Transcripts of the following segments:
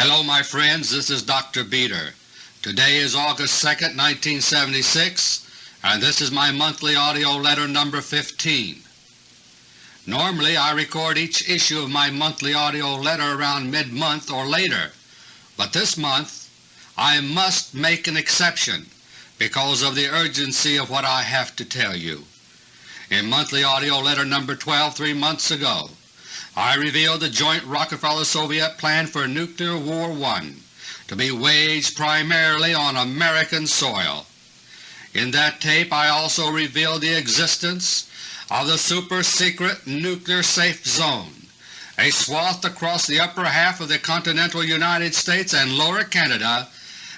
Hello my friends, this is Dr. Beter. Today is August 2, 1976, and this is my monthly AUDIO LETTER number 15. Normally I record each issue of my monthly AUDIO letter around mid-month or later, but this month I must make an exception because of the urgency of what I have to tell you. In monthly AUDIO letter number 12 three months ago, I revealed the joint Rockefeller-Soviet plan for Nuclear War I to be waged primarily on American soil. In that tape I also revealed the existence of the super-secret Nuclear Safe Zone, a swath across the upper half of the continental United States and lower Canada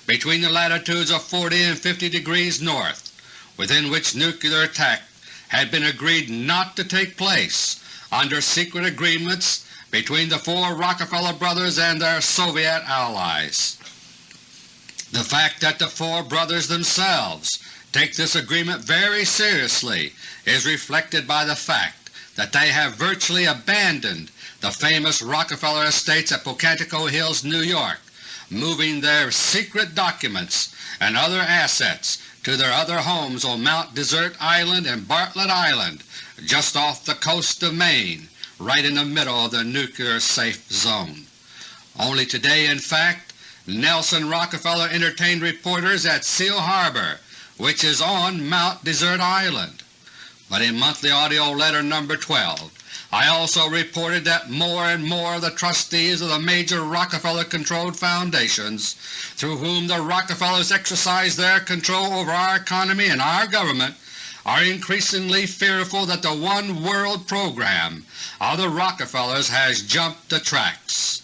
between the latitudes of 40 and 50 degrees north, within which nuclear attack had been agreed not to take place under secret agreements between the four Rockefeller brothers and their Soviet allies. The fact that the four brothers themselves take this agreement very seriously is reflected by the fact that they have virtually abandoned the famous Rockefeller estates at Pocantico Hills, New York, moving their secret documents and other assets to their other homes on Mount Desert Island and Bartlett Island just off the coast of Maine, right in the middle of the nuclear safe zone. Only today, in fact, Nelson Rockefeller entertained reporters at Seal Harbor, which is on Mount Desert Island. But in monthly AUDIO letter number 12 I also reported that more and more of the trustees of the major Rockefeller-controlled foundations, through whom the Rockefellers exercise their control over our economy and our government, are increasingly fearful that the One World program of the Rockefellers has jumped the tracks.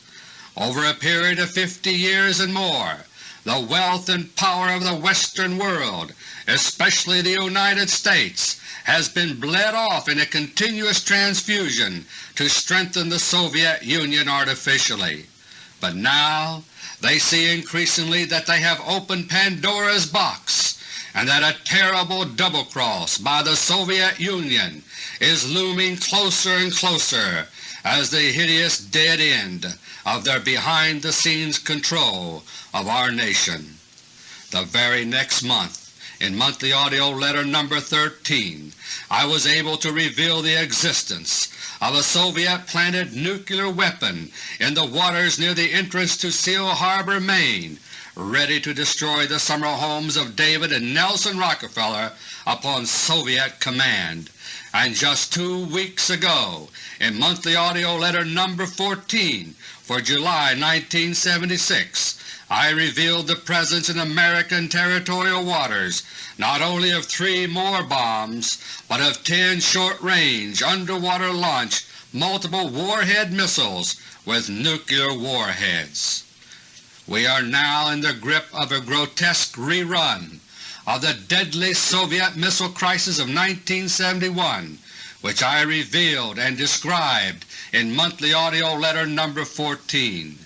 Over a period of 50 years and more, the wealth and power of the Western world, especially the United States, has been bled off in a continuous transfusion to strengthen the Soviet Union artificially. But now they see increasingly that they have opened Pandora's box and that a terrible double-cross by the Soviet Union is looming closer and closer as the hideous dead end of their behind-the-scenes control of our nation. The very next month in monthly AUDIO letter number 13 I was able to reveal the existence of a Soviet-planted nuclear weapon in the waters near the entrance to Seal Harbor, Maine, ready to destroy the summer homes of David and Nelson Rockefeller upon Soviet command. And just two weeks ago, in monthly AUDIO letter number 14 for July 1976, I revealed the presence in American territorial waters not only of three more bombs, but of ten short-range, underwater-launched, multiple warhead missiles with nuclear warheads. We are now in the grip of a grotesque rerun of the deadly Soviet missile crisis of 1971, which I revealed and described in monthly AUDIO letter number 14.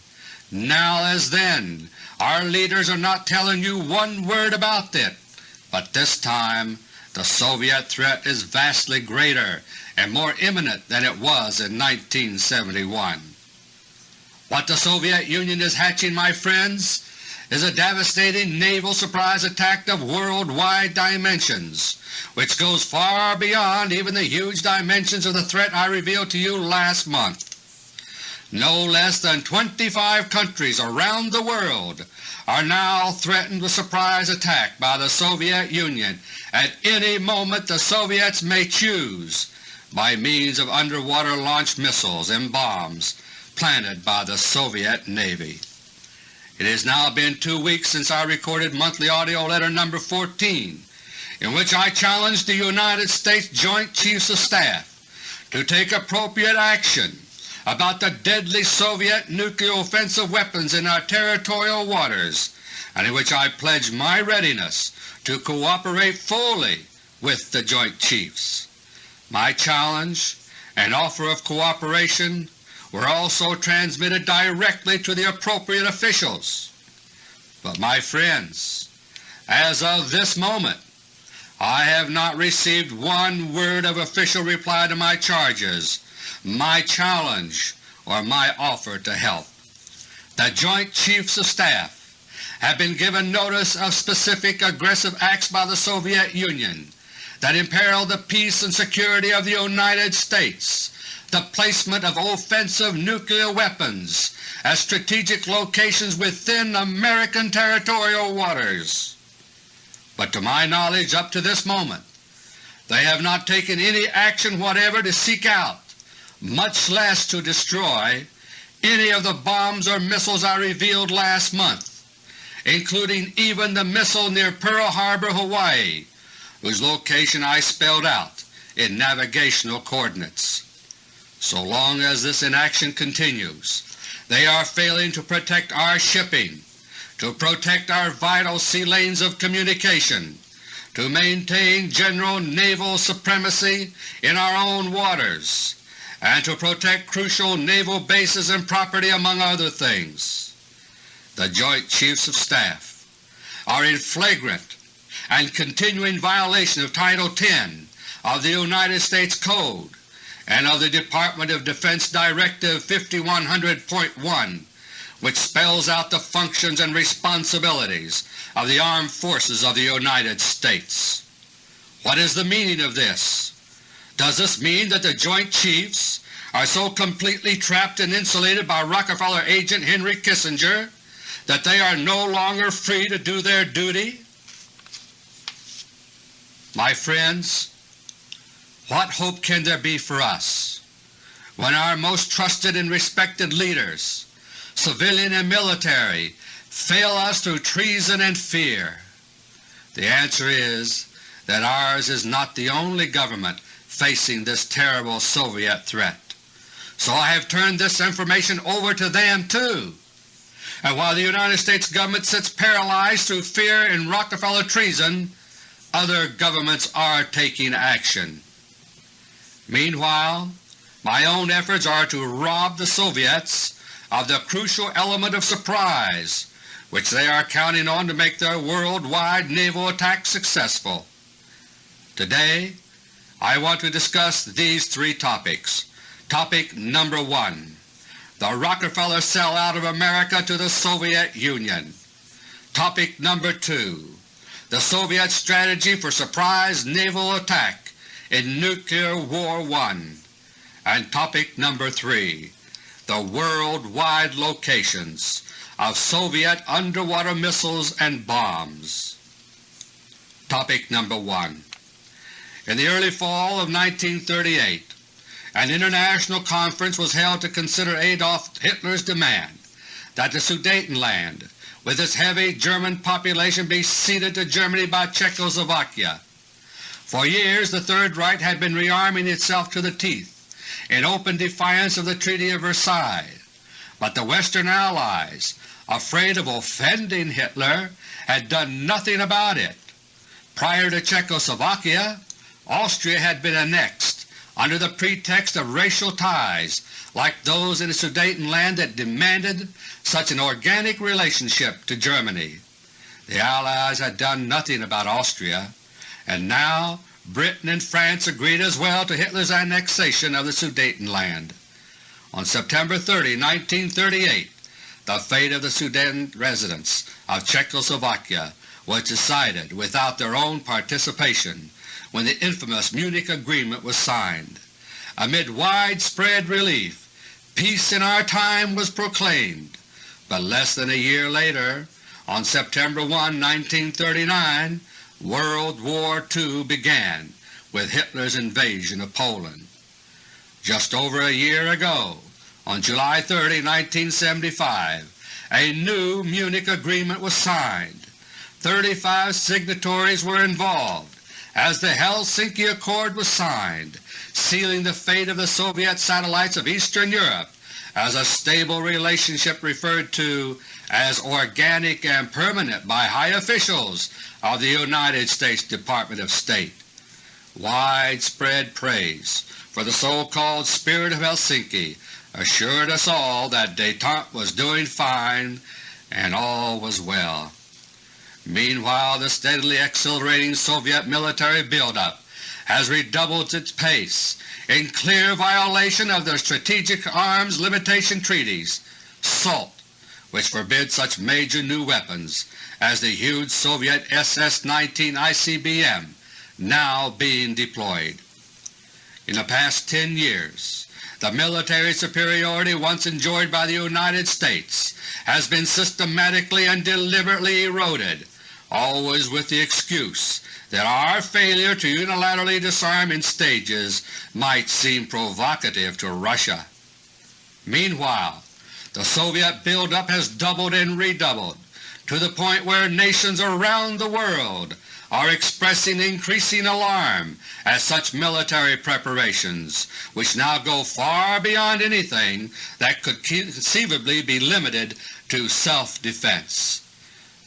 Now as then, our leaders are not telling you one word about it, but this time the Soviet threat is vastly greater and more imminent than it was in 1971. What the Soviet Union is hatching, my friends, is a devastating naval surprise attack of worldwide dimensions, which goes far beyond even the huge dimensions of the threat I revealed to you last month. No less than 25 countries around the world are now threatened with surprise attack by the Soviet Union at any moment the Soviets may choose by means of underwater launched missiles and bombs planted by the Soviet Navy. It has now been two weeks since I recorded monthly AUDIO letter number 14 in which I challenged the United States Joint Chiefs of Staff to take appropriate action about the deadly Soviet nuclear offensive weapons in our territorial waters, and in which I pledged my readiness to cooperate fully with the Joint Chiefs. My challenge and offer of cooperation were also transmitted directly to the appropriate officials. But my friends, as of this moment, I have not received one word of official reply to my charges my challenge or my offer to help. The Joint Chiefs of Staff have been given notice of specific aggressive acts by the Soviet Union that imperil the peace and security of the United States, the placement of offensive nuclear weapons at strategic locations within American territorial waters. But to my knowledge up to this moment they have not taken any action whatever to seek out, much less to destroy, any of the bombs or missiles I revealed last month, including even the missile near Pearl Harbor, Hawaii, whose location I spelled out in navigational coordinates. So long as this inaction continues, they are failing to protect our shipping, to protect our vital sea lanes of communication, to maintain general naval supremacy in our own waters, and to protect crucial naval bases and property among other things. The Joint Chiefs of Staff are in flagrant and continuing violation of Title 10 of the United States Code and of the Department of Defense Directive 5100.1 which spells out the functions and responsibilities of the Armed Forces of the United States. What is the meaning of this? Does this mean that the Joint Chiefs are so completely trapped and insulated by Rockefeller agent Henry Kissinger that they are no longer free to do their duty? My friends, what hope can there be for us when our most trusted and respected leaders, civilian and military, fail us through treason and fear? The answer is that ours is not the only government facing this terrible Soviet threat. So I have turned this information over to them too. And while the United States government sits paralyzed through fear and Rockefeller treason, other governments are taking action. Meanwhile, my own efforts are to rob the Soviets of the crucial element of surprise which they are counting on to make their worldwide naval attack successful. Today I want to discuss these three topics. Topic number 1 The Rockefeller sellout of America to the Soviet Union. Topic number 2 the Soviet strategy for surprise naval attack in Nuclear War I, and topic number 3, the worldwide locations of Soviet underwater missiles and bombs. Topic number 1 In the early fall of 1938, an international conference was held to consider Adolf Hitler's demand that the Sudetenland with its heavy German population be ceded to Germany by Czechoslovakia. For years the Third Reich had been rearming itself to the teeth in open defiance of the Treaty of Versailles, but the Western Allies, afraid of offending Hitler, had done nothing about it. Prior to Czechoslovakia, Austria had been annexed under the pretext of racial ties like those in the Sudetenland that demanded such an organic relationship to Germany. The Allies had done nothing about Austria, and now Britain and France agreed as well to Hitler's annexation of the Sudetenland. On September 30, 1938, the fate of the Sudeten residents of Czechoslovakia was decided without their own participation when the infamous Munich Agreement was signed. Amid widespread relief, peace in our time was proclaimed, but less than a year later, on September 1, 1939, World War II began with Hitler's invasion of Poland. Just over a year ago, on July 30, 1975, a new Munich Agreement was signed. 35 signatories were involved as the Helsinki Accord was signed, sealing the fate of the Soviet satellites of Eastern Europe as a stable relationship referred to as organic and permanent by high officials of the United States Department of State. Widespread praise for the so-called Spirit of Helsinki assured us all that détente was doing fine and all was well. Meanwhile the steadily accelerating Soviet military buildup has redoubled its pace in clear violation of the Strategic Arms Limitation Treaties, SALT, which forbid such major new weapons as the huge Soviet SS-19 ICBM now being deployed. In the past 10 years, the military superiority once enjoyed by the United States has been systematically and deliberately eroded, always with the excuse that our failure to unilaterally disarm in stages might seem provocative to Russia. Meanwhile, the Soviet buildup has doubled and redoubled to the point where nations around the world are expressing increasing alarm at such military preparations, which now go far beyond anything that could conceivably be limited to self-defense.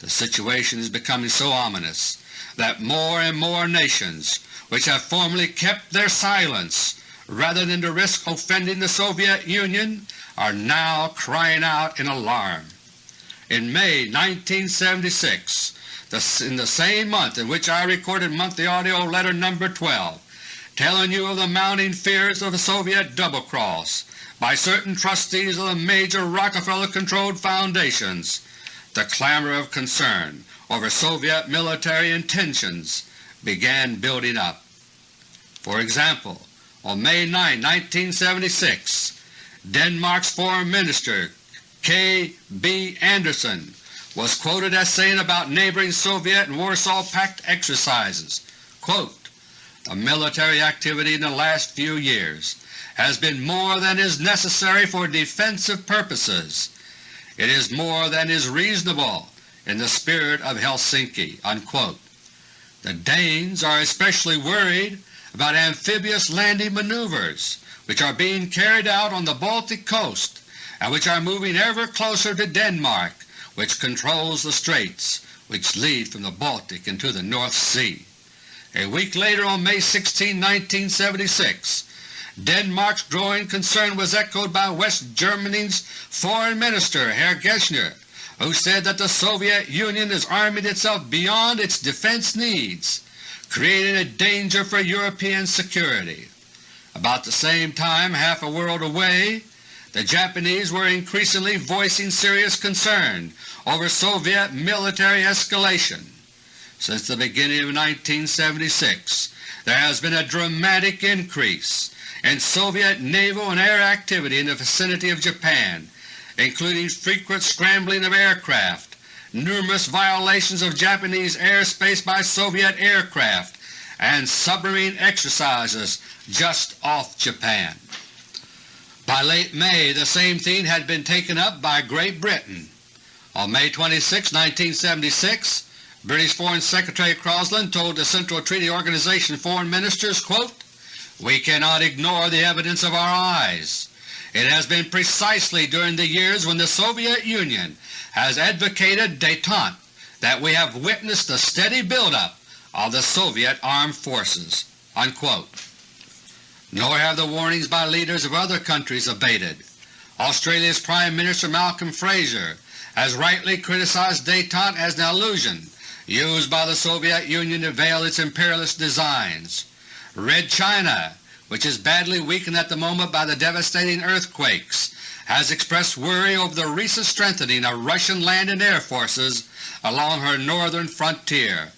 The situation is becoming so ominous that more and more nations which have formerly kept their silence rather than to risk offending the Soviet Union are now crying out in alarm. In May 1976, in the same month in which I recorded monthly AUDIO LETTER No. 12, telling you of the mounting fears of the Soviet double-cross by certain trustees of the major Rockefeller-controlled foundations, the clamor of concern over Soviet military intentions began building up. For example, on May 9, 1976, Denmark's Foreign Minister K. B. Andersen was quoted as saying about neighboring Soviet and Warsaw Pact exercises, quote, The military activity in the last few years has been more than is necessary for defensive purposes. It is more than is reasonable in the spirit of Helsinki." Unquote. The Danes are especially worried about amphibious landing maneuvers which are being carried out on the Baltic coast and which are moving ever closer to Denmark which controls the straits which lead from the Baltic into the North Sea. A week later on May 16, 1976, Denmark's growing concern was echoed by West Germany's Foreign Minister Herr Genscher who said that the Soviet Union is arming itself beyond its defense needs, creating a danger for European security. About the same time, half a world away, the Japanese were increasingly voicing serious concern over Soviet military escalation. Since the beginning of 1976 there has been a dramatic increase in Soviet naval and air activity in the vicinity of Japan including frequent scrambling of aircraft, numerous violations of Japanese airspace by Soviet aircraft, and submarine exercises just off Japan. By late May the same theme had been taken up by Great Britain. On May 26, 1976, British Foreign Secretary Crosland told the Central Treaty Organization Foreign Ministers, quote, We cannot ignore the evidence of our eyes. It has been precisely during the years when the Soviet Union has advocated détente that we have witnessed the steady buildup of the Soviet armed forces." Unquote. Nor have the warnings by leaders of other countries abated. Australia's Prime Minister Malcolm Fraser has rightly criticized détente as an illusion used by the Soviet Union to veil its imperialist designs. Red China which is badly weakened at the moment by the devastating earthquakes, has expressed worry over the recent strengthening of Russian land and air forces along her northern frontier.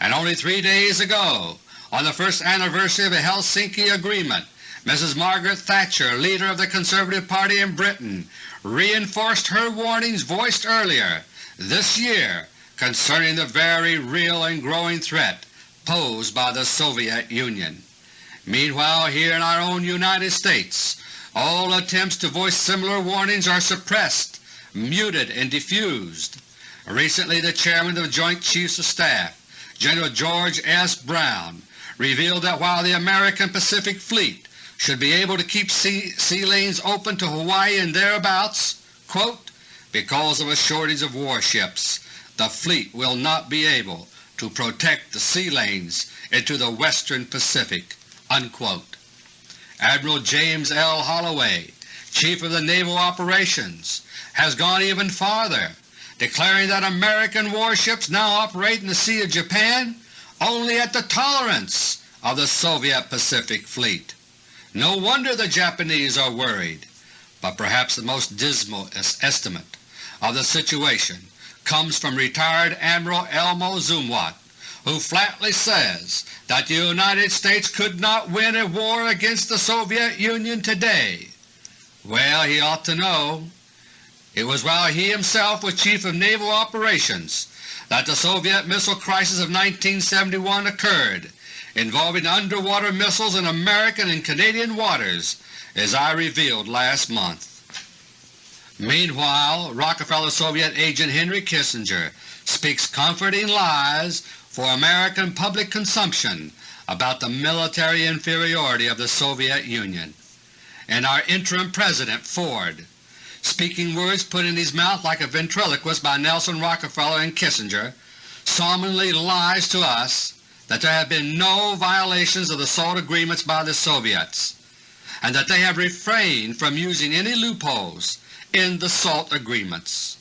And only three days ago, on the first anniversary of the Helsinki Agreement, Mrs. Margaret Thatcher, leader of the Conservative Party in Britain, reinforced her warnings voiced earlier this year concerning the very real and growing threat posed by the Soviet Union. Meanwhile, here in our own United States, all attempts to voice similar warnings are suppressed, muted, and diffused. Recently the Chairman of the Joint Chiefs of Staff, General George S. Brown, revealed that while the American Pacific Fleet should be able to keep sea, sea lanes open to Hawaii and thereabouts, quote, because of a shortage of warships, the fleet will not be able to protect the sea lanes into the western Pacific. Unquote. Admiral James L. Holloway, Chief of the Naval Operations, has gone even farther, declaring that American warships now operate in the Sea of Japan only at the tolerance of the Soviet Pacific Fleet. No wonder the Japanese are worried, but perhaps the most dismal estimate of the situation comes from retired Admiral Elmo Zumwalt, who flatly says that the United States could not win a war against the Soviet Union today. Well, he ought to know. It was while he himself was Chief of Naval Operations that the Soviet missile crisis of 1971 occurred, involving underwater missiles in American and Canadian waters, as I revealed last month. Meanwhile, Rockefeller Soviet agent Henry Kissinger speaks comforting lies for American public consumption about the military inferiority of the Soviet Union. And our interim President, Ford, speaking words put in his mouth like a ventriloquist by Nelson Rockefeller and Kissinger, solemnly lies to us that there have been no violations of the SALT agreements by the Soviets, and that they have refrained from using any loopholes in the SALT agreements.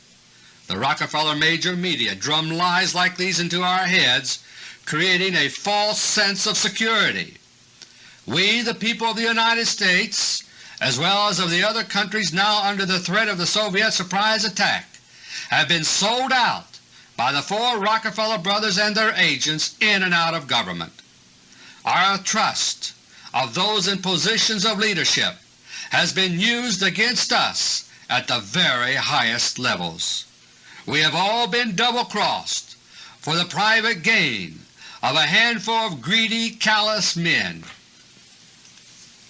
The Rockefeller major media drum lies like these into our heads, creating a false sense of security. We, the people of the United States, as well as of the other countries now under the threat of the Soviet surprise attack, have been sold out by the four Rockefeller brothers and their agents in and out of government. Our trust of those in positions of leadership has been used against us at the very highest levels. We have all been double-crossed for the private gain of a handful of greedy, callous men.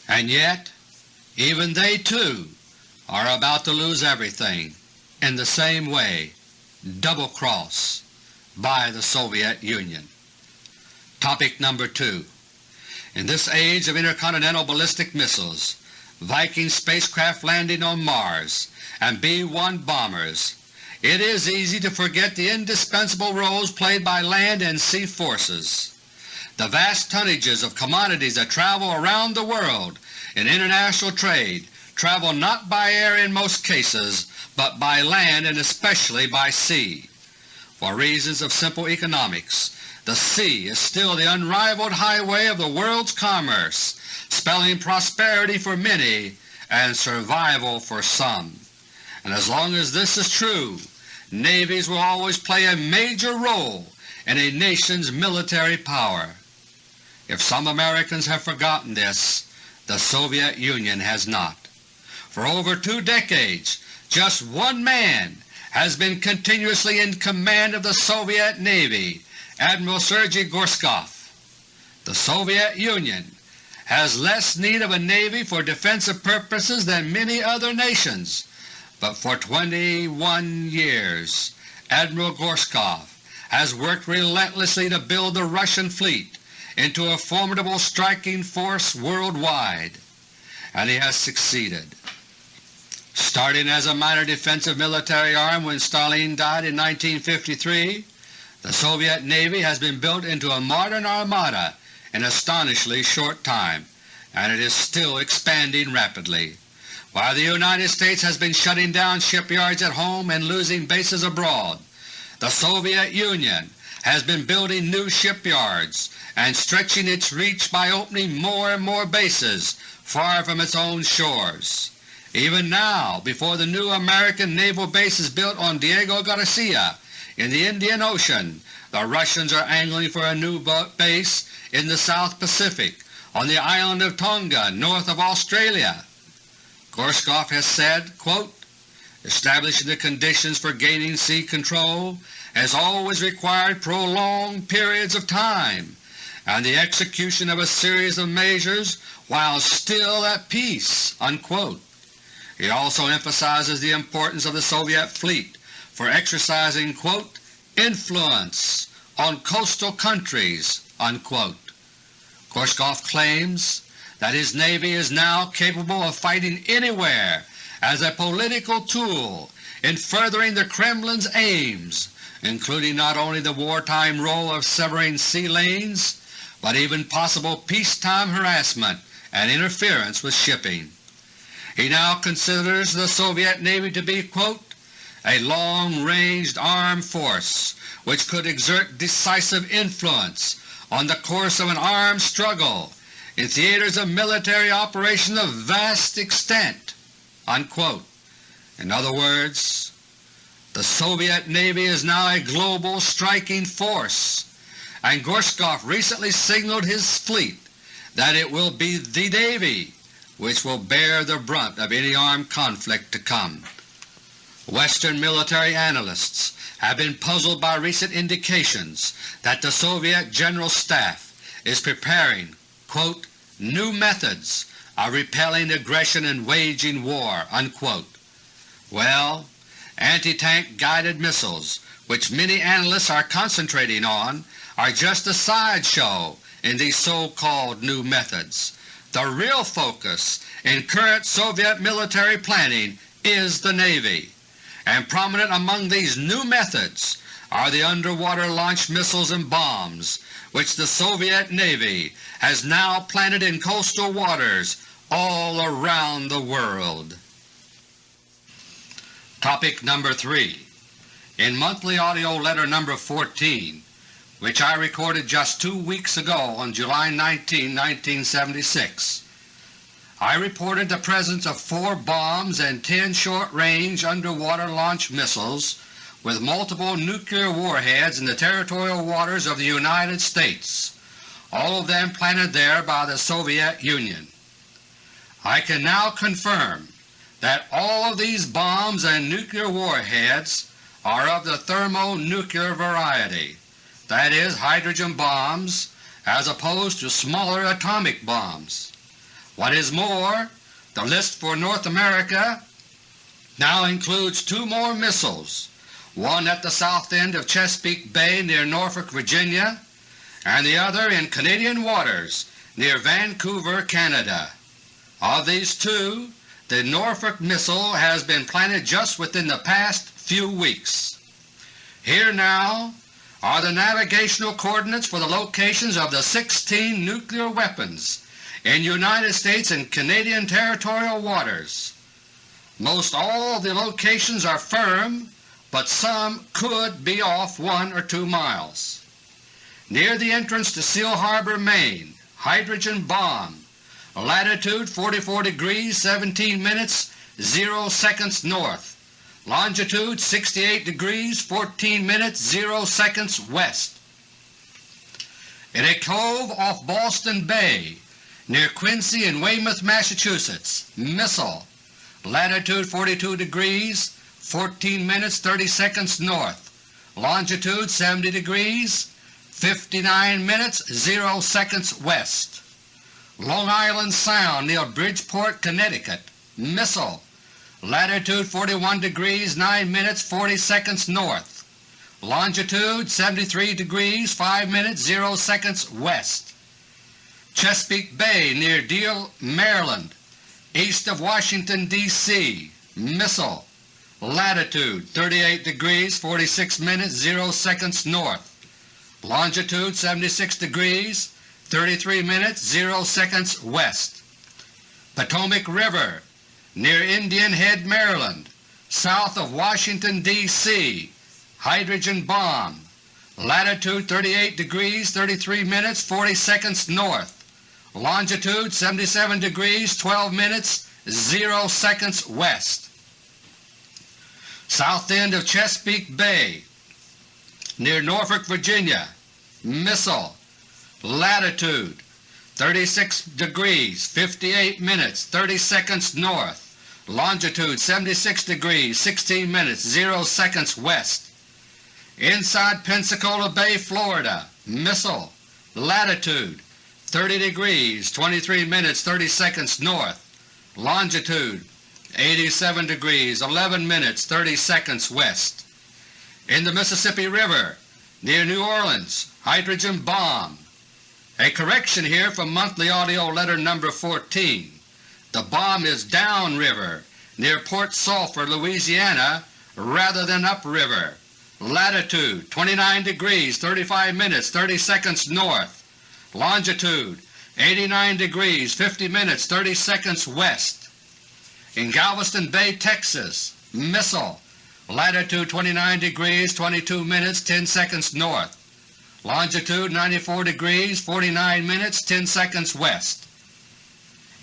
And yet even they too are about to lose everything in the same way, double-cross by the Soviet Union. Topic number 2 In this age of intercontinental ballistic missiles, Viking spacecraft landing on Mars, and B-1 bombers, it is easy to forget the indispensable roles played by land and sea forces. The vast tonnages of commodities that travel around the world in international trade travel not by air in most cases, but by land and especially by sea. For reasons of simple economics, the sea is still the unrivaled highway of the world's commerce, spelling prosperity for many and survival for some. And as long as this is true, navies will always play a major role in a nation's military power. If some Americans have forgotten this, the Soviet Union has not. For over two decades just one man has been continuously in command of the Soviet Navy, Admiral Sergei Gorshkov. The Soviet Union has less need of a Navy for defensive purposes than many other nations, but for 21 years Admiral Gorshkov has worked relentlessly to build the Russian fleet into a formidable striking force worldwide, and he has succeeded. Starting as a minor defensive military arm when Stalin died in 1953, the Soviet Navy has been built into a modern armada in astonishingly short time, and it is still expanding rapidly. While the United States has been shutting down shipyards at home and losing bases abroad, the Soviet Union has been building new shipyards and stretching its reach by opening more and more bases far from its own shores. Even now, before the new American naval base is built on Diego Garcia in the Indian Ocean, the Russians are angling for a new base in the South Pacific on the island of Tonga north of Australia. Gorshkov has said, quote, Establishing the conditions for gaining sea control has always required prolonged periods of time and the execution of a series of measures while still at peace." Unquote. He also emphasizes the importance of the Soviet fleet for exercising quote, influence on coastal countries. Unquote. Gorshkov claims that his Navy is now capable of fighting anywhere as a political tool in furthering the Kremlin's aims, including not only the wartime role of severing sea lanes, but even possible peacetime harassment and interference with shipping. He now considers the Soviet Navy to be quote, a long-ranged armed force which could exert decisive influence on the course of an armed struggle in theaters of military operations of vast extent." Unquote. In other words, The Soviet Navy is now a global striking force, and Gorshkov recently signaled his fleet that it will be the Navy which will bear the brunt of any armed conflict to come. Western military analysts have been puzzled by recent indications that the Soviet General Staff is preparing quote, new methods of repelling aggression and waging war." Unquote. Well, anti-tank guided missiles, which many analysts are concentrating on, are just a sideshow in these so-called new methods. The real focus in current Soviet military planning is the Navy, and prominent among these new methods are the underwater launched missiles and bombs which the Soviet Navy has now planted in coastal waters all around the world. Topic number 3 In monthly AUDIO LETTER No. 14, which I recorded just two weeks ago on July 19, 1976, I reported the presence of four bombs and ten short-range underwater launch missiles with multiple nuclear warheads in the territorial waters of the United States, all of them planted there by the Soviet Union. I can now confirm that all of these bombs and nuclear warheads are of the thermonuclear variety, that is, hydrogen bombs as opposed to smaller atomic bombs. What is more, the list for North America now includes two more missiles, one at the south end of Chesapeake Bay near Norfolk, Virginia, and the other in Canadian waters near Vancouver, Canada. Of these two, the Norfolk missile has been planted just within the past few weeks. Here now are the navigational coordinates for the locations of the 16 nuclear weapons in United States and Canadian territorial waters. Most all the locations are firm, but some could be off one or two miles. Near the entrance to Seal Harbor, Maine, hydrogen bomb latitude 44 degrees 17 minutes 0 seconds north, longitude 68 degrees 14 minutes 0 seconds west. In a cove off Boston Bay near Quincy and Weymouth, Massachusetts, missile, latitude 42 degrees 14 minutes 30 seconds north, longitude 70 degrees 59 minutes 0 seconds west. Long Island Sound near Bridgeport, Connecticut, missile, latitude 41 degrees 9 minutes 40 seconds north, longitude 73 degrees 5 minutes 0 seconds west. Chesapeake Bay near Deal, Maryland, east of Washington, D.C., missile, latitude 38 degrees 46 minutes 0 seconds north, longitude 76 degrees 33 minutes 0 seconds west. Potomac River near Indian Head, Maryland, south of Washington, D.C. Hydrogen bomb, latitude 38 degrees 33 minutes 40 seconds north, longitude 77 degrees 12 minutes 0 seconds west. South end of Chesapeake Bay near Norfolk, Virginia, missile latitude 36 degrees 58 minutes 30 seconds north, longitude 76 degrees 16 minutes 0 seconds west. Inside Pensacola Bay, Florida, missile, latitude 30 degrees 23 minutes 30 seconds north, longitude 87 degrees 11 minutes 30 seconds west. In the Mississippi River, near New Orleans, hydrogen bomb, a correction here from Monthly AUDIO LETTER No. 14. The bomb is downriver near Port Sulphur, Louisiana, rather than upriver. Latitude 29 degrees 35 minutes 30 seconds north. Longitude 89 degrees 50 minutes 30 seconds west. In Galveston Bay, Texas, missile, latitude 29 degrees 22 minutes 10 seconds north longitude 94 degrees 49 minutes 10 seconds west.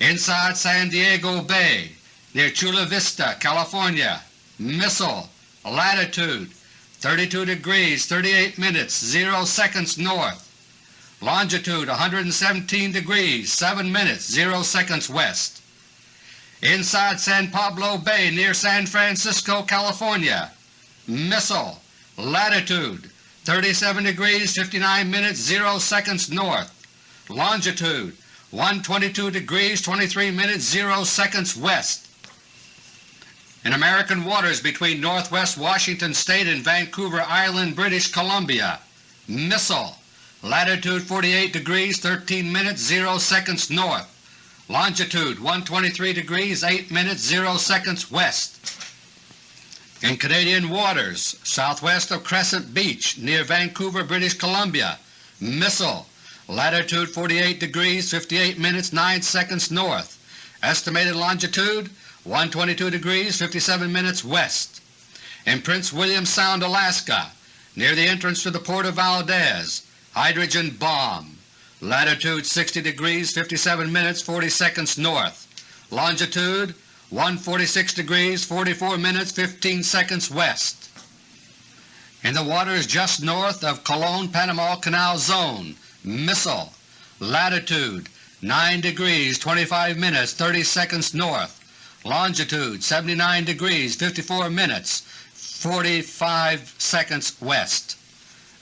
Inside San Diego Bay near Chula Vista, California, missile, latitude 32 degrees 38 minutes 0 seconds north, longitude 117 degrees 7 minutes 0 seconds west. Inside San Pablo Bay near San Francisco, California, missile, latitude 37 degrees 59 minutes 0 seconds north, longitude 122 degrees 23 minutes 0 seconds west. In American waters between northwest Washington State and Vancouver Island, British Columbia, missile, latitude 48 degrees 13 minutes 0 seconds north, longitude 123 degrees 8 minutes 0 seconds west. In Canadian waters southwest of Crescent Beach near Vancouver, British Columbia, missile, latitude 48 degrees 58 minutes 9 seconds north, estimated longitude 122 degrees 57 minutes west. In Prince William Sound, Alaska, near the entrance to the port of Valdez, hydrogen bomb, latitude 60 degrees 57 minutes 40 seconds north, longitude 146 degrees 44 minutes 15 seconds west. In the waters just north of Colon-Panama Canal Zone, missile, latitude 9 degrees 25 minutes 30 seconds north, longitude 79 degrees 54 minutes 45 seconds west.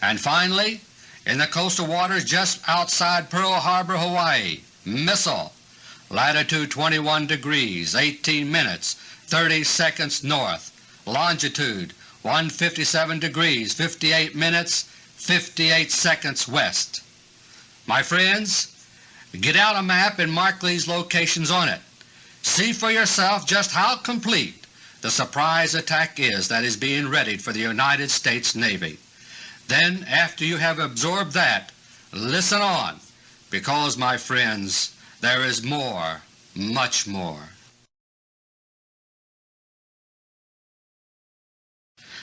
And finally, in the coastal waters just outside Pearl Harbor, Hawaii, missile, latitude 21 degrees 18 minutes 30 seconds north, longitude 157 degrees 58 minutes 58 seconds west. My friends, get out a map and mark these locations on it. See for yourself just how complete the surprise attack is that is being readied for the United States Navy. Then after you have absorbed that, listen on, because my friends, there is more, much more.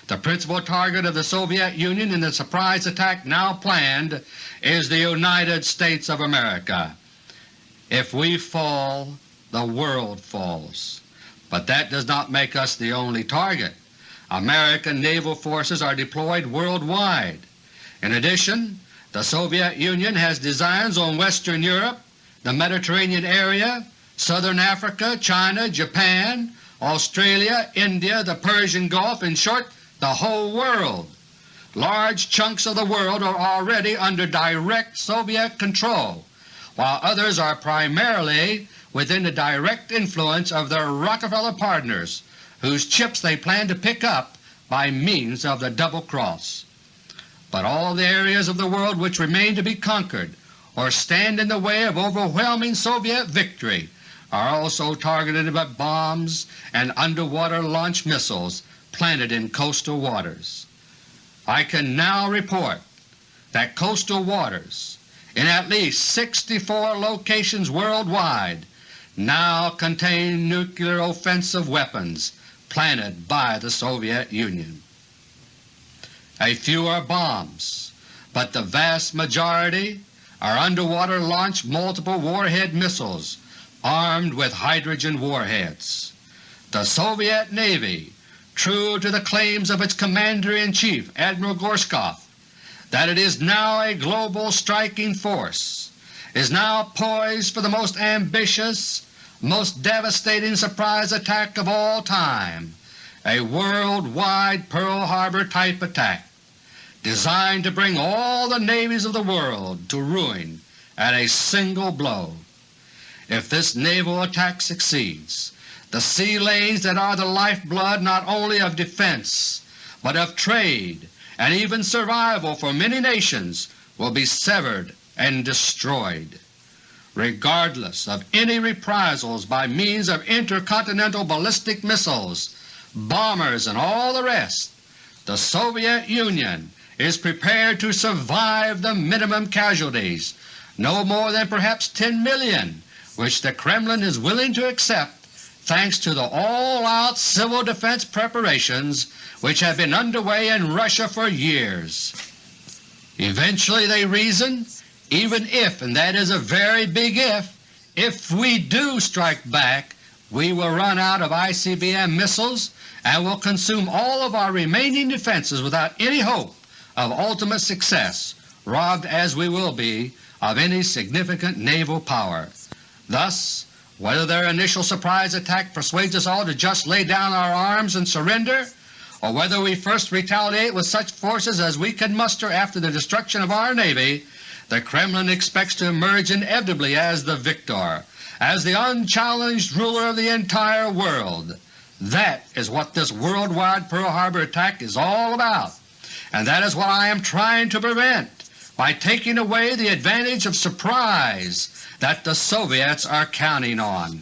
The principal target of the Soviet Union in the surprise attack now planned is the United States of America. If we fall, the world falls. But that does not make us the only target. American naval forces are deployed worldwide. In addition, the Soviet Union has designs on Western Europe, the Mediterranean area, Southern Africa, China, Japan, Australia, India, the Persian Gulf, in short the whole world. Large chunks of the world are already under direct Soviet control, while others are primarily within the direct influence of their Rockefeller partners, whose chips they plan to pick up by means of the double cross. But all the areas of the world which remain to be conquered or stand in the way of overwhelming Soviet victory are also targeted by bombs and underwater launch missiles planted in coastal waters. I can now report that coastal waters in at least 64 locations worldwide now contain nuclear offensive weapons planted by the Soviet Union. A few are bombs, but the vast majority are underwater launched multiple warhead missiles armed with hydrogen warheads. The Soviet Navy, true to the claims of its Commander-in-Chief Admiral Gorshkov that it is now a global striking force, is now poised for the most ambitious, most devastating surprise attack of all time, a worldwide Pearl Harbor type attack designed to bring all the navies of the world to ruin at a single blow. If this naval attack succeeds, the sea lanes that are the lifeblood not only of defense but of trade and even survival for many nations will be severed and destroyed. Regardless of any reprisals by means of intercontinental ballistic missiles, bombers, and all the rest, the Soviet Union is prepared to survive the minimum casualties, no more than perhaps 10 million, which the Kremlin is willing to accept thanks to the all-out civil defense preparations which have been underway in Russia for years. Eventually they reason, even if, and that is a very big if, if we do strike back, we will run out of ICBM missiles and will consume all of our remaining defenses without any hope of ultimate success, robbed as we will be of any significant naval power. Thus, whether their initial surprise attack persuades us all to just lay down our arms and surrender, or whether we first retaliate with such forces as we can muster after the destruction of our Navy, the Kremlin expects to emerge inevitably as the victor, as the unchallenged ruler of the entire world. That is what this worldwide Pearl Harbor attack is all about, and that is what I am trying to prevent by taking away the advantage of surprise that the Soviets are counting on.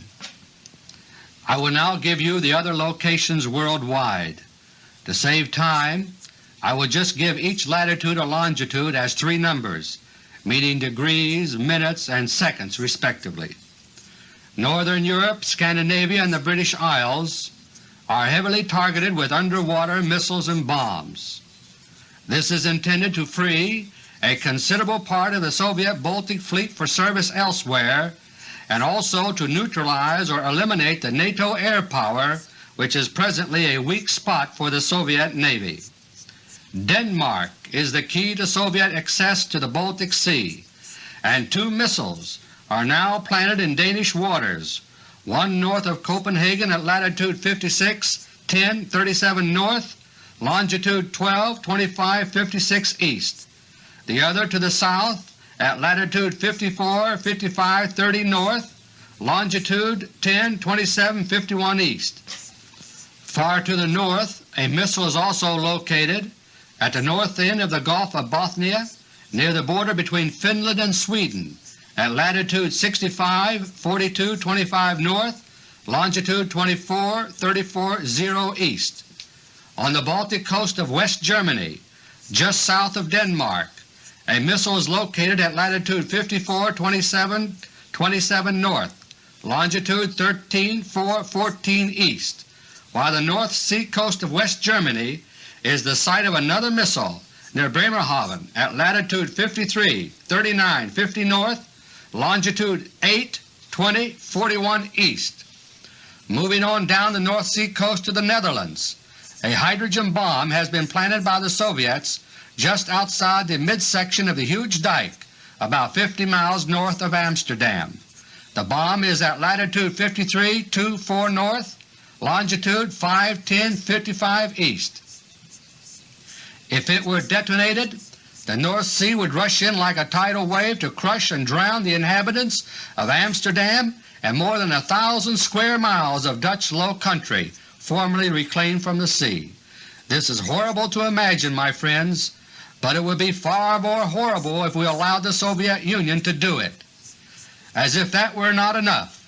I will now give you the other locations worldwide. To save time, I will just give each latitude or longitude as three numbers, meaning degrees, minutes, and seconds respectively. Northern Europe, Scandinavia, and the British Isles are heavily targeted with underwater missiles and bombs. This is intended to free a considerable part of the Soviet Baltic Fleet for service elsewhere and also to neutralize or eliminate the NATO air power which is presently a weak spot for the Soviet Navy. Denmark is the key to Soviet access to the Baltic Sea, and two missiles are now planted in Danish waters, one north of Copenhagen at latitude 56 10 37 north, longitude 12 25 56 east, the other to the south at latitude 54 55 30 north, longitude 10 27 51 east. Far to the north a missile is also located at the north end of the Gulf of Bothnia near the border between Finland and Sweden at latitude 65 42 25 north, longitude 24 34 0 east. On the Baltic coast of West Germany, just south of Denmark, a missile is located at latitude 54 27 27 north, longitude 13 4 14 east, while the North Sea coast of West Germany is the site of another missile near Bremerhaven at latitude 53 39 50 north, longitude 8 20 41 east. Moving on down the North Sea coast to the Netherlands, a hydrogen bomb has been planted by the Soviets just outside the midsection of the huge dike about 50 miles north of Amsterdam. The bomb is at latitude 53 24 north, longitude 5 10 55 east. If it were detonated, the North Sea would rush in like a tidal wave to crush and drown the inhabitants of Amsterdam and more than a thousand square miles of Dutch low country formerly reclaimed from the sea. This is horrible to imagine, my friends, but it would be far more horrible if we allowed the Soviet Union to do it. As if that were not enough,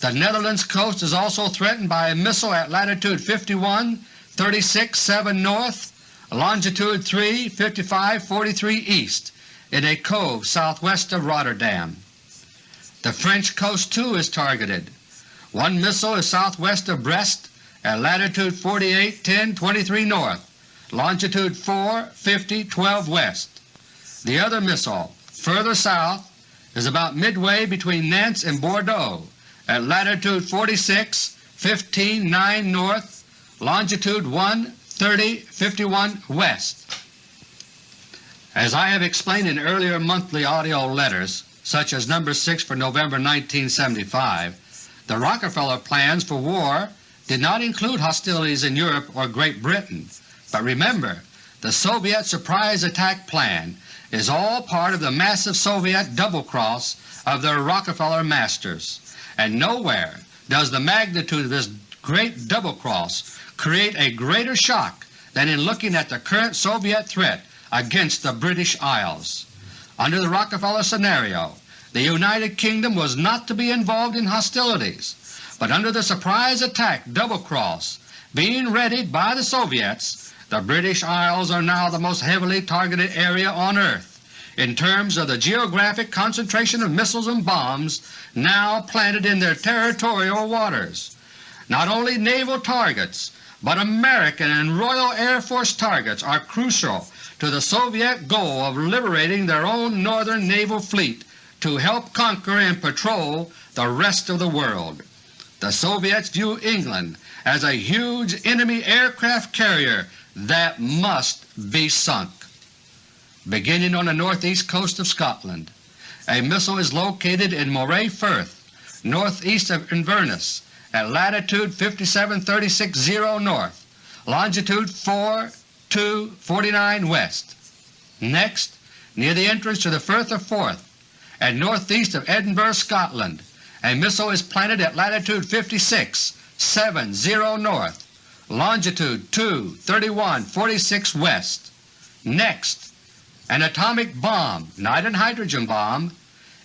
the Netherlands coast is also threatened by a missile at latitude 51 36 7 north longitude 3 55 43 east in a cove southwest of Rotterdam. The French coast too is targeted. One missile is southwest of Brest at latitude 48 10 23 north, longitude 4 50 12 west. The other missile, further south, is about midway between Nantes and Bordeaux at latitude 46 15 9 north, longitude 1 30 51 west. As I have explained in earlier monthly AUDIO letters, such as No. 6 for November 1975, the Rockefeller plans for war did not include hostilities in Europe or Great Britain, but remember the Soviet surprise attack plan is all part of the massive Soviet double-cross of their Rockefeller masters, and nowhere does the magnitude of this great double-cross create a greater shock than in looking at the current Soviet threat against the British Isles. Under the Rockefeller scenario, the United Kingdom was not to be involved in hostilities, but under the surprise attack double-cross being readied by the Soviets, the British Isles are now the most heavily targeted area on earth in terms of the geographic concentration of missiles and bombs now planted in their territorial waters. Not only naval targets, but American and Royal Air Force targets are crucial to the Soviet goal of liberating their own northern naval fleet to help conquer and patrol the rest of the world. The Soviets view England as a huge enemy aircraft carrier that must be sunk. Beginning on the northeast coast of Scotland, a missile is located in Moray Firth, northeast of Inverness, at latitude 57.36 north, longitude 4249 west. Next, near the entrance to the Firth of Forth, and northeast of Edinburgh, Scotland, a missile is planted at latitude 56.70 north, longitude 231.46 west. Next, an atomic bomb, not an hydrogen bomb,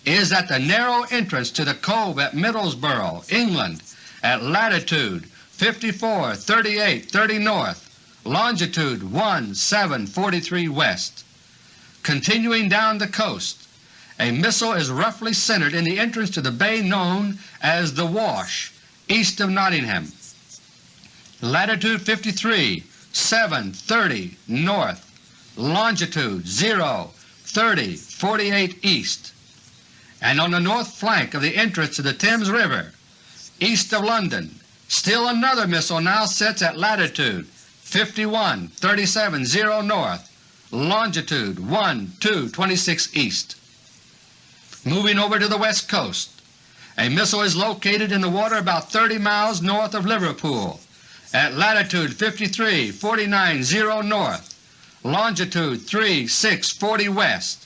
is at the narrow entrance to the cove at Middlesbrough, England, at latitude 54 38 30 north, longitude 1743 west. Continuing down the coast, a missile is roughly centered in the entrance to the bay known as the Wash, east of Nottingham, latitude 53 7 30 north, longitude 0 30 48 east, and on the north flank of the entrance to the Thames River, east of London, still another missile now sits at latitude 51 37 0 north, longitude 1 2 26 east. Moving over to the west coast, a missile is located in the water about 30 miles north of Liverpool. At latitude 53 49 0 north, longitude 3 6 40 west.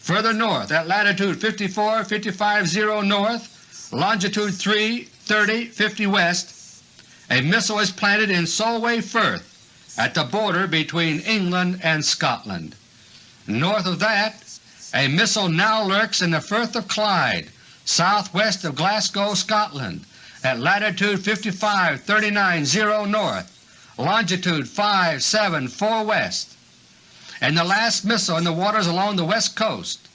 Further north at latitude 54 55 0 north, longitude 3 30 50 west, a missile is planted in Solway Firth at the border between England and Scotland. North of that, a missile now lurks in the Firth of Clyde, southwest of Glasgow, Scotland, at latitude 55 39 0 north, longitude 5 7 4 west. And the last missile in the waters along the west coast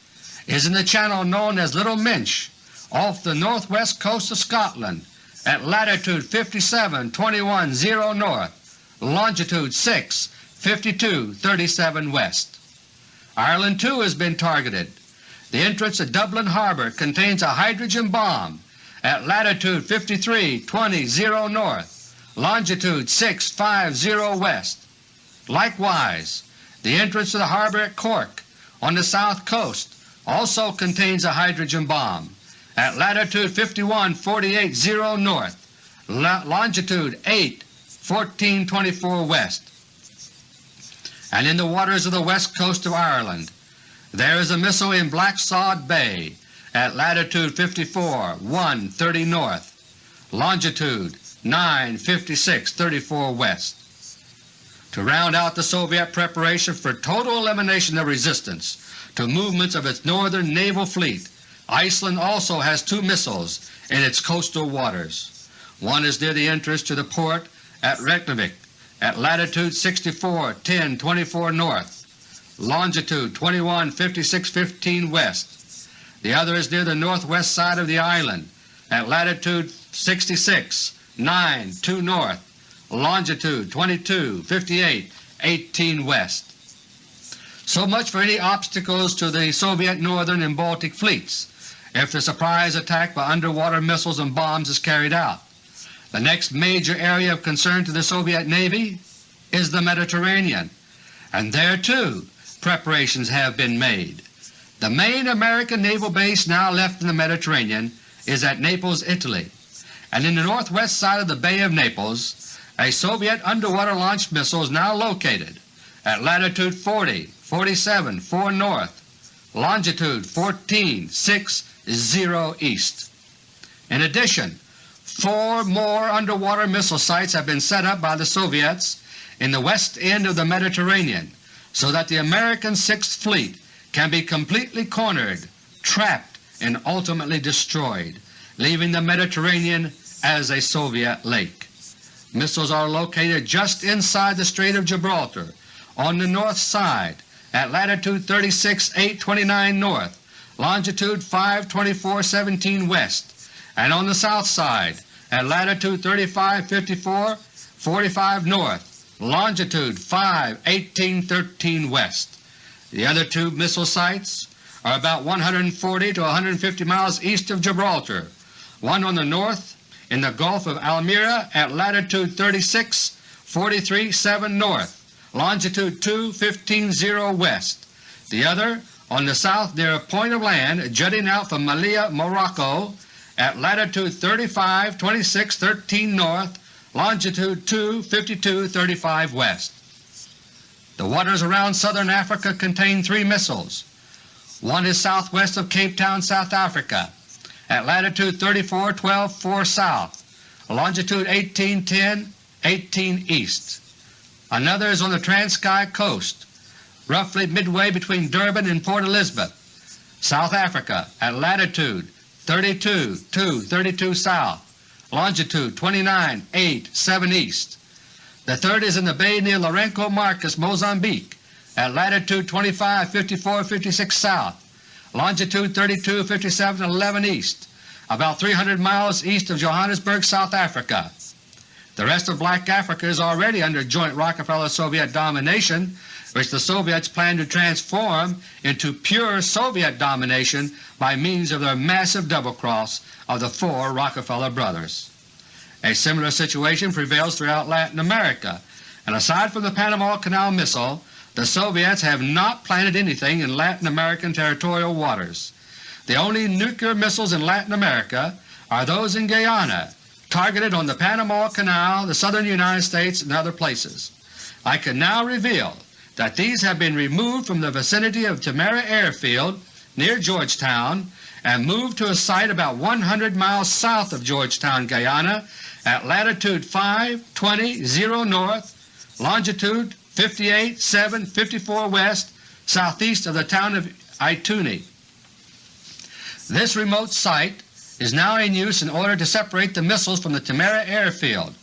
is in the channel known as Little Minch off the northwest coast of Scotland at latitude 57 21 0 north, longitude 6 52 37 west. Ireland too has been targeted. The entrance to Dublin Harbor contains a hydrogen bomb at latitude 53 20 0 north, longitude 6 50 west. Likewise, the entrance to the harbor at Cork on the south coast also contains a hydrogen bomb at latitude 51 48 0 north, longitude 8 14 24 west. And in the waters of the west coast of Ireland there is a missile in Blacksod Bay at latitude 54 1 30 north, longitude 9 56 34 west. To round out the Soviet preparation for total elimination of resistance to movements of its northern naval fleet, Iceland also has two missiles in its coastal waters. One is near the entrance to the port at Reykjavik at latitude 64 10 24 north, longitude 21 56 15 west. The other is near the northwest side of the island at latitude 66 9 2 north, longitude 22 58 18 west. So much for any obstacles to the Soviet Northern and Baltic fleets if the surprise attack by underwater missiles and bombs is carried out. The next major area of concern to the Soviet Navy is the Mediterranean, and there too preparations have been made. The main American naval base now left in the Mediterranean is at Naples, Italy, and in the northwest side of the Bay of Naples a Soviet underwater launched missile is now located at latitude 40, 47, 4 north, longitude 14, 6, 0 east. In addition, four more underwater missile sites have been set up by the Soviets in the west end of the Mediterranean so that the American Sixth Fleet can be completely cornered, trapped, and ultimately destroyed, leaving the Mediterranean as a Soviet lake. Missiles are located just inside the Strait of Gibraltar on the north side at latitude 36 829 north longitude 524.17 west, and on the south side at latitude 3554 45 north, longitude 5 1813 west. The other two missile sites are about 140 to 150 miles east of Gibraltar, one on the north in the Gulf of Almeria at latitude 36 43 7 north, longitude 2 15 0 west, the other on the south near a point of land jutting out from Melilla, Morocco at latitude 35 26 13 north, longitude 2 52 35 west. The waters around southern Africa contain three missiles. One is southwest of Cape Town, South Africa at latitude 34 12 4 south, longitude 18 10 18 east. Another is on the Transkei coast roughly midway between Durban and Port Elizabeth, South Africa at latitude 32 2 32 south, longitude 29 8 7 east. The third is in the bay near Lourenco Marques, Mozambique at latitude 25 54 56 south, longitude 32 57 11 east, about 300 miles east of Johannesburg, South Africa. The rest of Black Africa is already under joint Rockefeller-Soviet domination which the Soviets plan to transform into pure Soviet domination by means of their massive double-cross of the four Rockefeller brothers. A similar situation prevails throughout Latin America, and aside from the Panama Canal missile, the Soviets have not planted anything in Latin American territorial waters. The only nuclear missiles in Latin America are those in Guyana, targeted on the Panama Canal, the southern United States, and other places. I can now reveal that these have been removed from the vicinity of Timehri Airfield near Georgetown and moved to a site about 100 miles south of Georgetown, Guyana at latitude 5 20 0 north, longitude 58 7 54 west, southeast of the town of Ituni. This remote site is now in use in order to separate the missiles from the Timehri Airfield,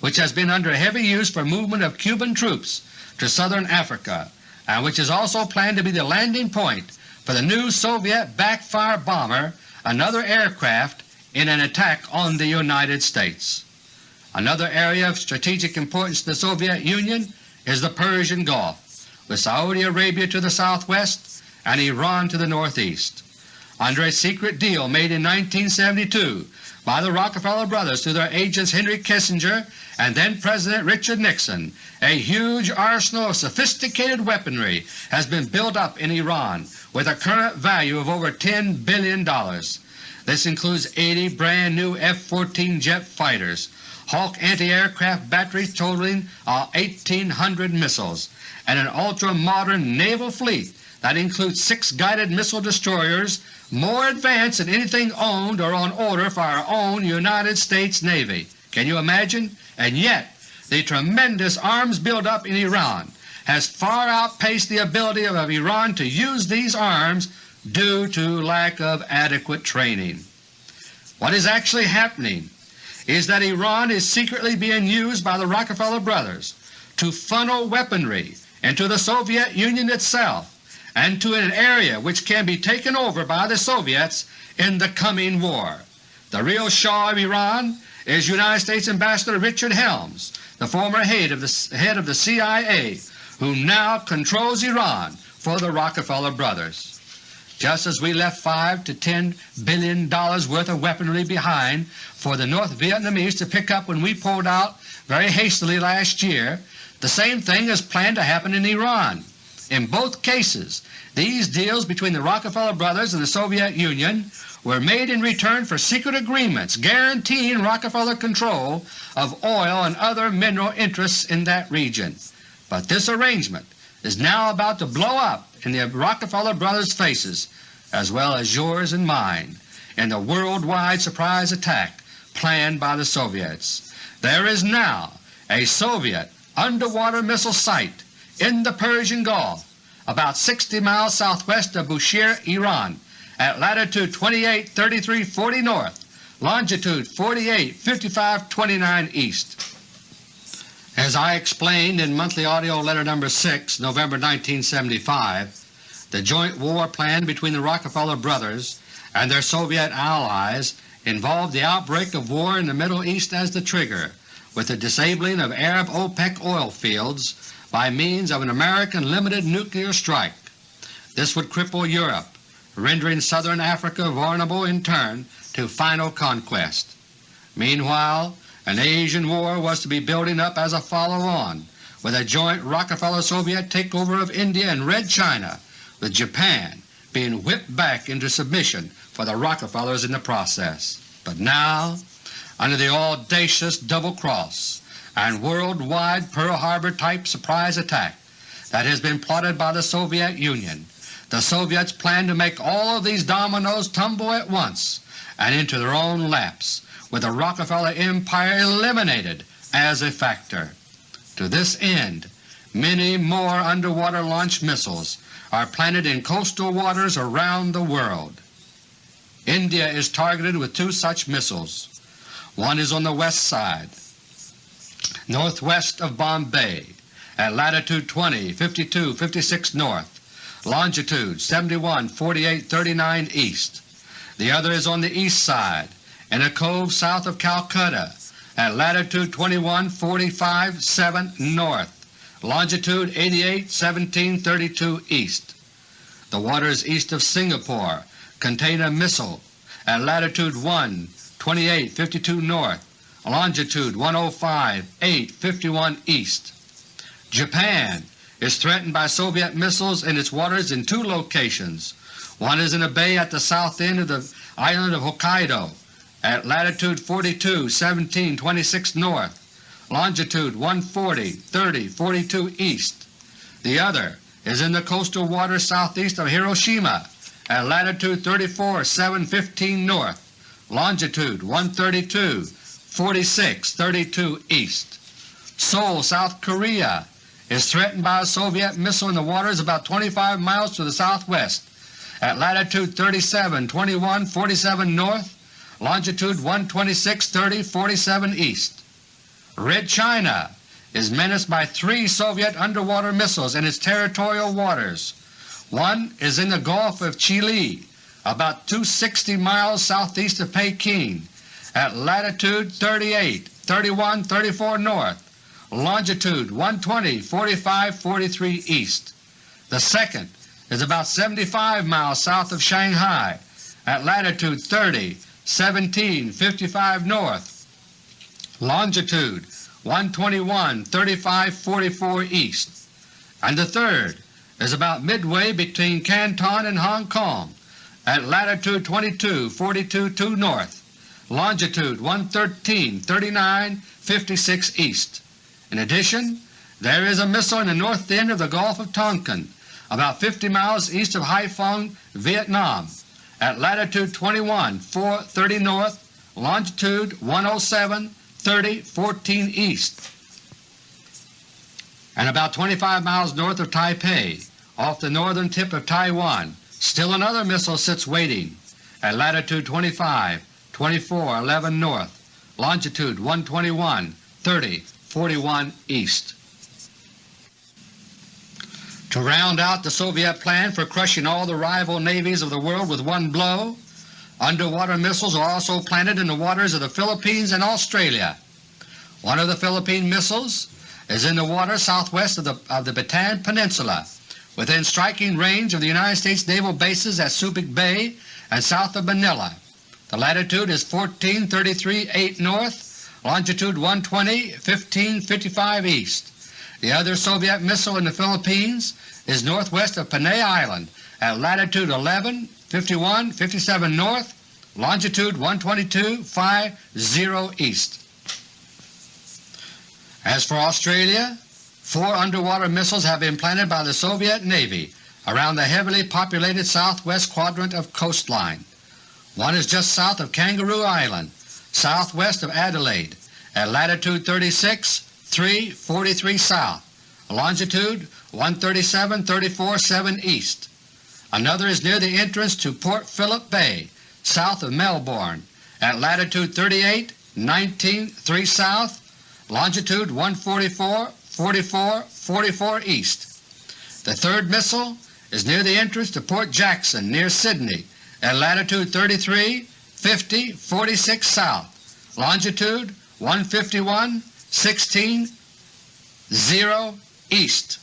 which has been under heavy use for movement of Cuban troops to southern Africa and which is also planned to be the landing point for the new Soviet backfire bomber, another aircraft in an attack on the United States. Another area of strategic importance to the Soviet Union is the Persian Gulf, with Saudi Arabia to the southwest and Iran to the northeast. Under a secret deal made in 1972 by the Rockefeller brothers through their agents Henry Kissinger and then President Richard Nixon, a huge arsenal of sophisticated weaponry has been built up in Iran with a current value of over $10 billion. This includes 80 brand new F-14 jet fighters, Hawk anti-aircraft batteries totaling uh, 1,800 missiles, and an ultra-modern naval fleet that includes six guided missile destroyers more advanced than anything owned or on order for our own United States Navy. Can you imagine? And yet the tremendous arms buildup in Iran has far outpaced the ability of Iran to use these arms due to lack of adequate training. What is actually happening is that Iran is secretly being used by the Rockefeller brothers to funnel weaponry into the Soviet Union itself and to an area which can be taken over by the Soviets in the coming war. The real Shah of Iran is United States Ambassador Richard Helms, the former head of the, head of the CIA, who now controls Iran for the Rockefeller brothers. Just as we left 5 to $10 billion worth of weaponry behind for the North Vietnamese to pick up when we pulled out very hastily last year, the same thing is planned to happen in Iran. In both cases, these deals between the Rockefeller brothers and the Soviet Union were made in return for secret agreements guaranteeing Rockefeller control of oil and other mineral interests in that region. But this arrangement is now about to blow up in the Rockefeller brothers' faces, as well as yours and mine, in the worldwide surprise attack planned by the Soviets. There is now a Soviet underwater missile site in the Persian Gulf about 60 miles southwest of Bushehr, Iran, at latitude 28 33 40 north, longitude 48 55 29 east. As I explained in Monthly Audio Letter No. 6, November 1975, the joint war plan between the Rockefeller brothers and their Soviet allies involved the outbreak of war in the Middle East as the trigger, with the disabling of Arab OPEC oil fields by means of an American limited nuclear strike. This would cripple Europe, rendering southern Africa vulnerable in turn to final conquest. Meanwhile an Asian war was to be building up as a follow-on, with a joint Rockefeller-Soviet takeover of India and Red China, with Japan being whipped back into submission for the Rockefellers in the process. But now, under the audacious double-cross and worldwide Pearl Harbor-type surprise attack that has been plotted by the Soviet Union, the Soviets plan to make all of these dominoes tumble at once and into their own laps, with the Rockefeller Empire eliminated as a factor. To this end, many more underwater launched missiles are planted in coastal waters around the world. India is targeted with two such missiles. One is on the west side, northwest of Bombay, at latitude 20, 52, 56 north, longitude 71, 48, 39 east. The other is on the east side, in a cove south of Calcutta, at latitude 21, 45, 7 north, longitude 88, 17, 32 east. The waters east of Singapore contain a missile at latitude 1, 28, 52 north, longitude 105, 8, 51 east. Japan is threatened by Soviet missiles in its waters in two locations. One is in a bay at the south end of the island of Hokkaido at latitude 42, 17, 26 north, longitude 140, 30, 42 east. The other is in the coastal waters southeast of Hiroshima at latitude 34, 7, 15 north, longitude 132, 46, 32 east. Seoul, South Korea is threatened by a Soviet missile in the waters about 25 miles to the southwest at latitude 37, 21, 47 north, longitude 126, 30, 47 east. Red China is menaced by three Soviet underwater missiles in its territorial waters. One is in the Gulf of Chihli, about 260 miles southeast of Peking, at latitude 38, 31, 34 north, longitude 120, 45, 43 east. The second is about 75 miles south of Shanghai at latitude 30, 17, 55 north, longitude 121, 35, 44 east. And the third is about midway between Canton and Hong Kong at latitude 22, 42, 2 north, longitude 113, 39, 56 east. In addition, there is a missile in the north end of the Gulf of Tonkin, about 50 miles east of Haiphong, Vietnam, at latitude 21, 430 north, longitude 107, 30, 14 east, and about 25 miles north of Taipei, off the northern tip of Taiwan. Still another missile sits waiting at latitude 25, 24, 11 north, longitude 121, 30, 41 east. To round out the Soviet plan for crushing all the rival navies of the world with one blow, underwater missiles are also planted in the waters of the Philippines and Australia. One of the Philippine missiles is in the water southwest of the, of the Bataan Peninsula, within striking range of the United States naval bases at Subic Bay and south of Manila. The latitude is 1433 8 north longitude 120, 1555 east. The other Soviet missile in the Philippines is northwest of Panay Island at latitude 11, 51, 57 north, longitude 122, 50 east. As for Australia, four underwater missiles have been planted by the Soviet Navy around the heavily populated southwest quadrant of coastline. One is just south of Kangaroo Island southwest of Adelaide at latitude 36, 343 south, longitude 137, 34, 7 east. Another is near the entrance to Port Phillip Bay, south of Melbourne, at latitude 38, 19, 3 south, longitude 144, 44, 44 east. The third missile is near the entrance to Port Jackson near Sydney at latitude 33, 50, 46 south, longitude 151, 16, 0 east.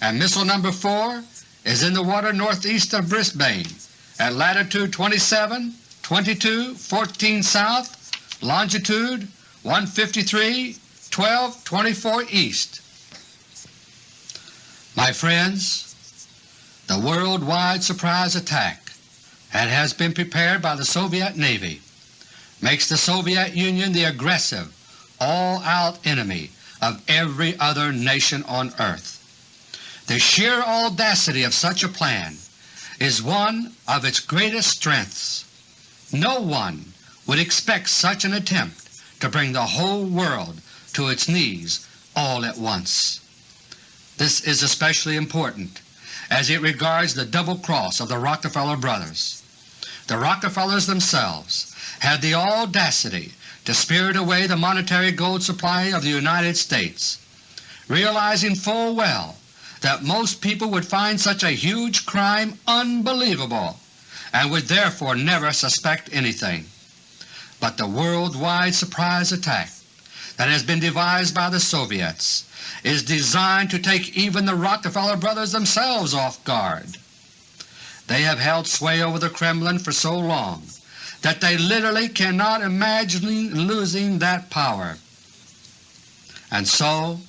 And missile number 4 is in the water northeast of Brisbane at latitude 27, 22, 14 south, longitude 153 12 24 east. My friends, the worldwide surprise attack that has been prepared by the Soviet Navy makes the Soviet Union the aggressive, all-out enemy of every other nation on earth. The sheer audacity of such a plan is one of its greatest strengths. No one would expect such an attempt to bring the whole world to its knees all at once. This is especially important as it regards the double cross of the Rockefeller brothers. The Rockefellers themselves had the audacity to spirit away the monetary gold supply of the United States, realizing full well that most people would find such a huge crime unbelievable and would therefore never suspect anything. But the worldwide surprise attack that has been devised by the Soviets is designed to take even the Rockefeller brothers themselves off guard. They have held sway over the Kremlin for so long that they literally cannot imagine losing that power. And so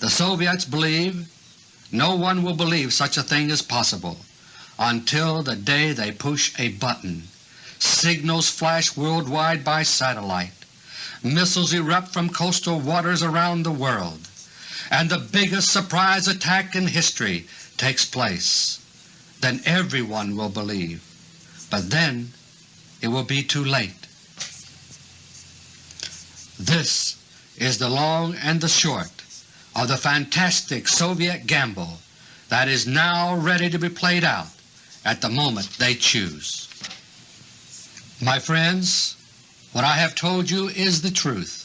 the Soviets believe no one will believe such a thing is possible until the day they push a button. Signals flash worldwide by satellite. Missiles erupt from coastal waters around the world. And the biggest surprise attack in history takes place. Then everyone will believe. But then it will be too late. This is the long and the short of the fantastic Soviet gamble that is now ready to be played out at the moment they choose. My friends, what I have told you is the truth,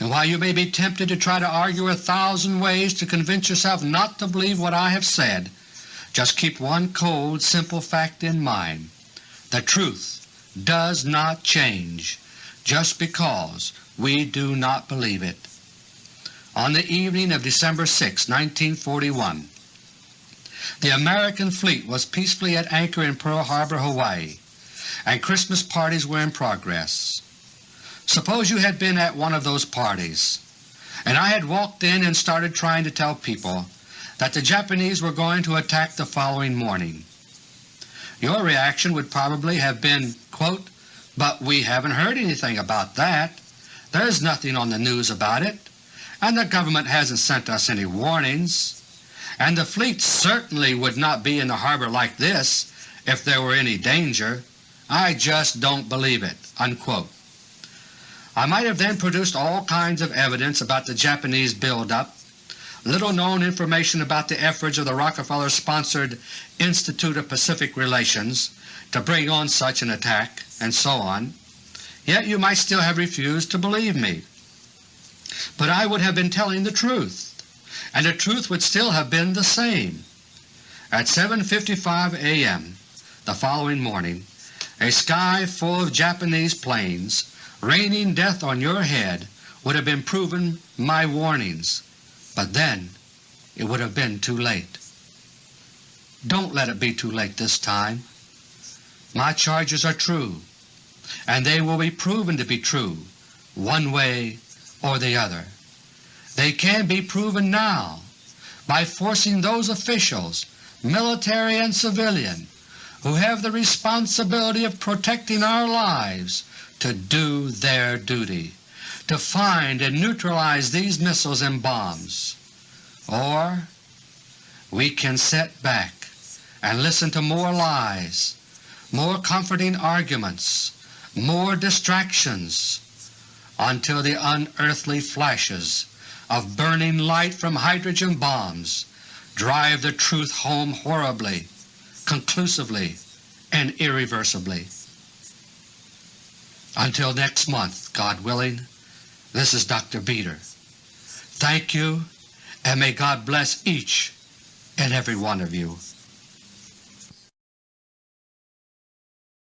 and while you may be tempted to try to argue a thousand ways to convince yourself not to believe what I have said, just keep one cold, simple fact in mind. The truth does not change just because we do not believe it. On the evening of December 6, 1941, the American fleet was peacefully at anchor in Pearl Harbor, Hawaii, and Christmas parties were in progress. Suppose you had been at one of those parties, and I had walked in and started trying to tell people that the Japanese were going to attack the following morning. Your reaction would probably have been, quote, but we haven't heard anything about that. There's nothing on the news about it, and the government hasn't sent us any warnings, and the fleet certainly would not be in the harbor like this if there were any danger. I just don't believe it." Unquote. I might have then produced all kinds of evidence about the Japanese buildup little known information about the efforts of the Rockefeller-sponsored Institute of Pacific Relations to bring on such an attack, and so on, yet you might still have refused to believe me. But I would have been telling the truth, and the truth would still have been the same. At 7.55 a.m. the following morning, a sky full of Japanese planes raining death on your head would have been proven my warnings but then it would have been too late. Don't let it be too late this time. My charges are true, and they will be proven to be true one way or the other. They can be proven now by forcing those officials, military and civilian, who have the responsibility of protecting our lives to do their duty to find and neutralize these missiles and bombs. Or we can sit back and listen to more lies, more comforting arguments, more distractions, until the unearthly flashes of burning light from hydrogen bombs drive the truth home horribly, conclusively, and irreversibly. Until next month, God willing, this is Dr. Beter. Thank you, and may God bless each and every one of you.